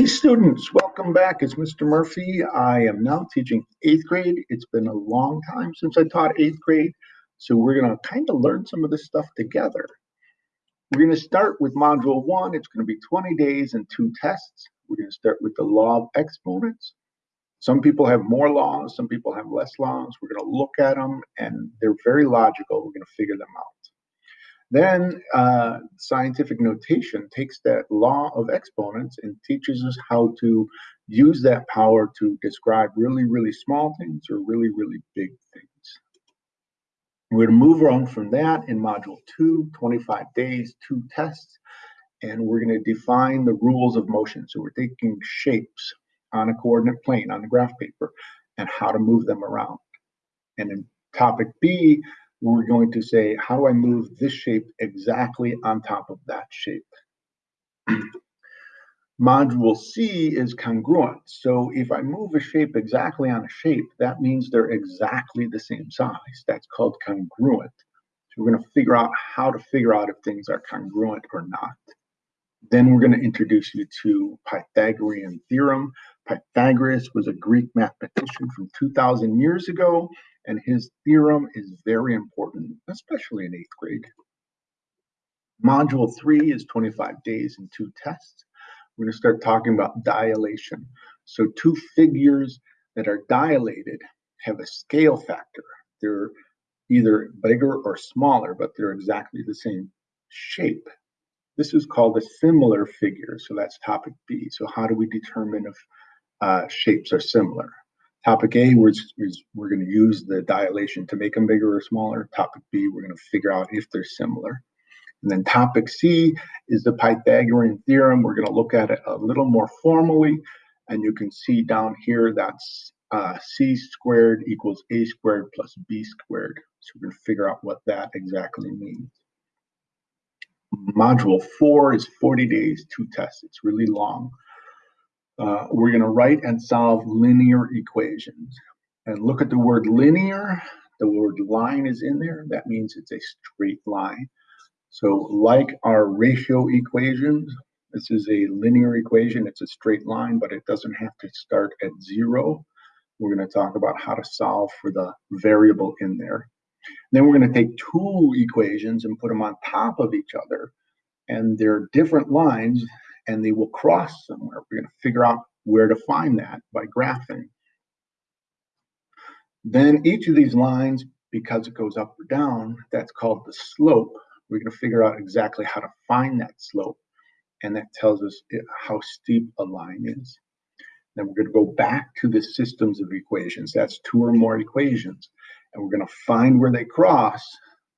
Hey students, welcome back. It's Mr. Murphy. I am now teaching eighth grade. It's been a long time since I taught eighth grade, so we're going to kind of learn some of this stuff together. We're going to start with module one. It's going to be 20 days and two tests. We're going to start with the law of exponents. Some people have more laws, some people have less laws. We're going to look at them and they're very logical. We're going to figure them out. Then uh, scientific notation takes that law of exponents and teaches us how to use that power to describe really, really small things or really, really big things. We're going to move on from that in module two, 25 days, two tests, and we're going to define the rules of motion. So we're taking shapes on a coordinate plane on the graph paper and how to move them around. And in topic B, we're going to say, how do I move this shape exactly on top of that shape? Module C is congruent. So if I move a shape exactly on a shape, that means they're exactly the same size. That's called congruent. So we're going to figure out how to figure out if things are congruent or not. Then we're going to introduce you to Pythagorean theorem. Pythagoras was a Greek mathematician from 2,000 years ago and his theorem is very important, especially in eighth grade. Module three is 25 days and two tests. We're going to start talking about dilation. So two figures that are dilated have a scale factor. They're either bigger or smaller, but they're exactly the same shape. This is called a similar figure. So that's topic B. So how do we determine if uh, shapes are similar? Topic A, we're, we're going to use the dilation to make them bigger or smaller. Topic B, we're going to figure out if they're similar. And then topic C is the Pythagorean theorem. We're going to look at it a little more formally. And you can see down here that's uh, C squared equals A squared plus B squared. So we're going to figure out what that exactly means. Module four is 40 days, two tests. It's really long. Uh, we're going to write and solve linear equations. And look at the word linear. The word line is in there. That means it's a straight line. So like our ratio equations, this is a linear equation. It's a straight line, but it doesn't have to start at zero. We're going to talk about how to solve for the variable in there. Then we're going to take two equations and put them on top of each other. And they're different lines and they will cross somewhere. We're going to figure out where to find that by graphing. Then each of these lines, because it goes up or down, that's called the slope. We're going to figure out exactly how to find that slope. And that tells us how steep a line is. Then we're going to go back to the systems of equations. That's two or more equations. And we're going to find where they cross,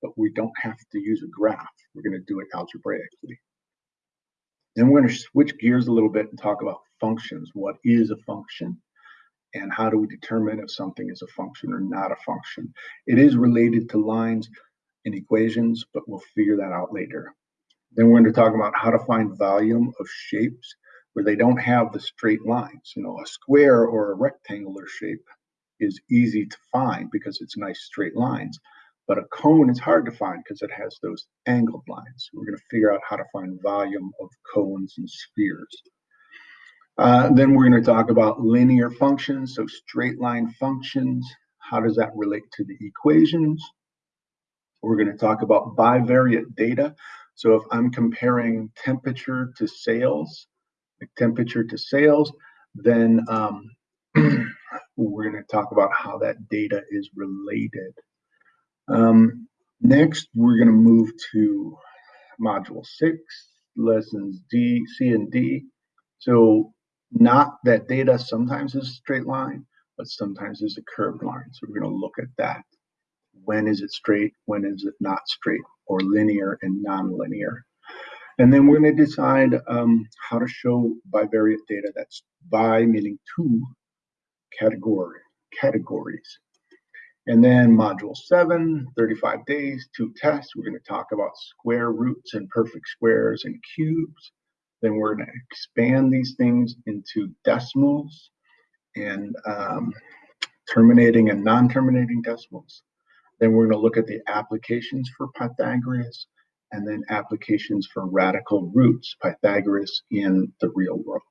but we don't have to use a graph. We're going to do it algebraically. Then we're going to switch gears a little bit and talk about functions. What is a function? And how do we determine if something is a function or not a function? It is related to lines and equations, but we'll figure that out later. Then we're going to talk about how to find volume of shapes where they don't have the straight lines. You know, a square or a rectangular shape is easy to find because it's nice straight lines. But a cone is hard to find because it has those angled lines. We're going to figure out how to find volume of cones and spheres. Uh, then we're going to talk about linear functions, so straight line functions. How does that relate to the equations? We're going to talk about bivariate data. So if I'm comparing temperature to sales, like temperature to sales, then um, we're going to talk about how that data is related. Um, next, we're going to move to module six, lessons D, C, and D. So not that data sometimes is a straight line, but sometimes is a curved line. So we're going to look at that. When is it straight? When is it not straight? Or linear and nonlinear? And then we're going to decide um, how to show bivariate data. That's bi meaning two category categories. And then module seven, 35 days, two tests. We're going to talk about square roots and perfect squares and cubes. Then we're going to expand these things into decimals and um, terminating and non-terminating decimals. Then we're going to look at the applications for Pythagoras and then applications for radical roots, Pythagoras in the real world.